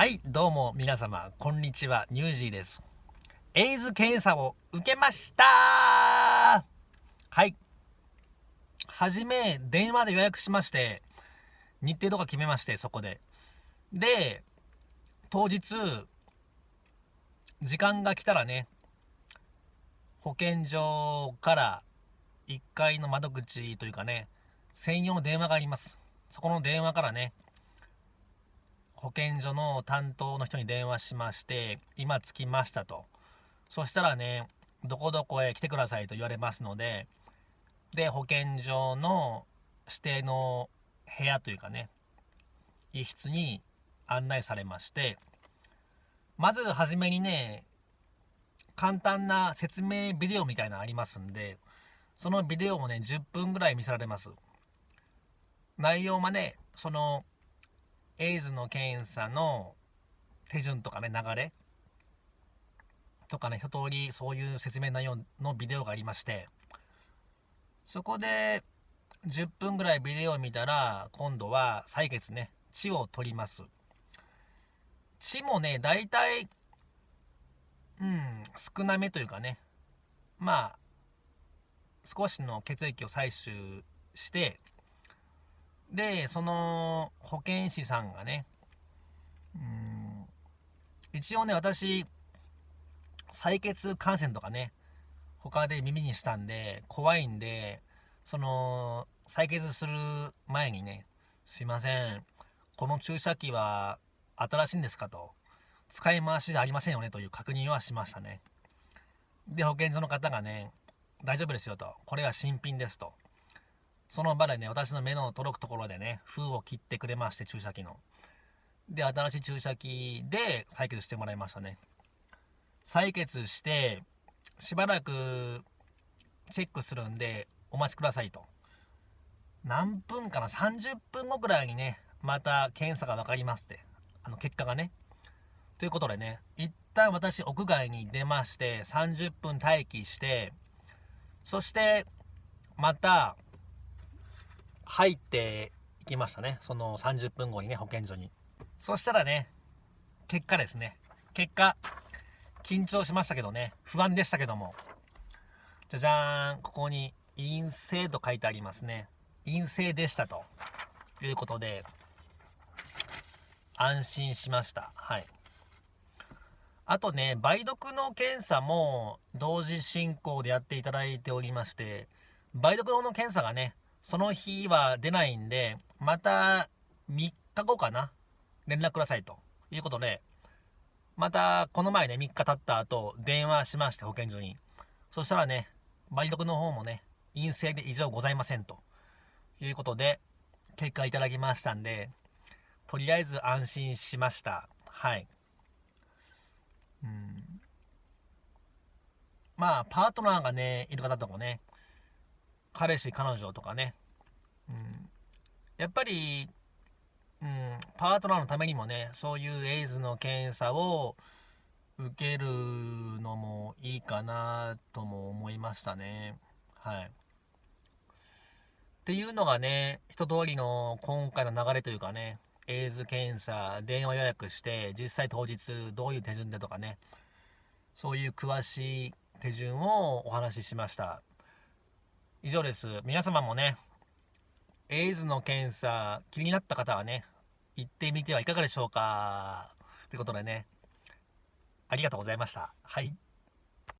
はい、どうも皆様、こんにちは、ニュージーです。エイズ検査を受けましたはい。はじめ、電話で予約しまして、日程とか決めまして、そこで。で、当日、時間が来たらね、保健所から1階の窓口というかね、専用の電話があります。そこの電話からね、保健所の担当の人に電話しまして、今着きましたと。そしたらね、どこどこへ来てくださいと言われますので、で、保健所の指定の部屋というかね、一室に案内されまして、まずはじめにね、簡単な説明ビデオみたいなのありますんで、そのビデオもね、10分ぐらい見せられます。内容はね、その、エイズの検査の手順とかね、流れ？とかね、一通りそういう説明内容のビデオがありまして、そこで10分ぐらいビデオを見たら、今度は採血ね、血を取ります。血もね、大体、うん、少なめというかね、まあ、少しの血液を採取して、で、その保健師さんがね、うん、一応ね、私、採血感染とかね、他で耳にしたんで、怖いんで、その、採血する前にね、すいません、この注射器は新しいんですかと、使い回しじゃありませんよねという確認はしましたね。で、保健所の方がね、大丈夫ですよと、これは新品ですと。その場でね、私の目の届くところでね、封を切ってくれまして、注射器の。で、新しい注射器で採血してもらいましたね。採血して、しばらくチェックするんで、お待ちくださいと。何分かな ?30 分後くらいにね、また検査が分かりますって。あの、結果がね。ということでね、一旦私屋外に出まして、30分待機して、そして、また、入っていきましたね。その30分後にね、保健所に。そしたらね、結果ですね。結果、緊張しましたけどね、不安でしたけども。じゃじゃーん、ここに陰性と書いてありますね。陰性でしたということで、安心しました。はい。あとね、梅毒の検査も同時進行でやっていただいておりまして、梅毒の検査がね、その日は出ないんで、また3日後かな、連絡くださいということで、またこの前ね、3日経った後、電話しまして、保健所に。そしたらね、梅毒の方もね、陰性で異常ございませんということで、結果いただきましたんで、とりあえず安心しました。はい。うん。まあ、パートナーがね、いる方とかね、彼氏、彼女とかね、うん、やっぱり、うん、パートナーのためにもね、そういうエイズの検査を受けるのもいいかなとも思いましたね。はい。っていうのがね、一通りの今回の流れというかね、エイズ検査、電話予約して、実際当日どういう手順でとかね、そういう詳しい手順をお話ししました。以上です。皆様もね、エイズの検査気になった方はね、行ってみてはいかがでしょうかということでね、ありがとうございました。はい。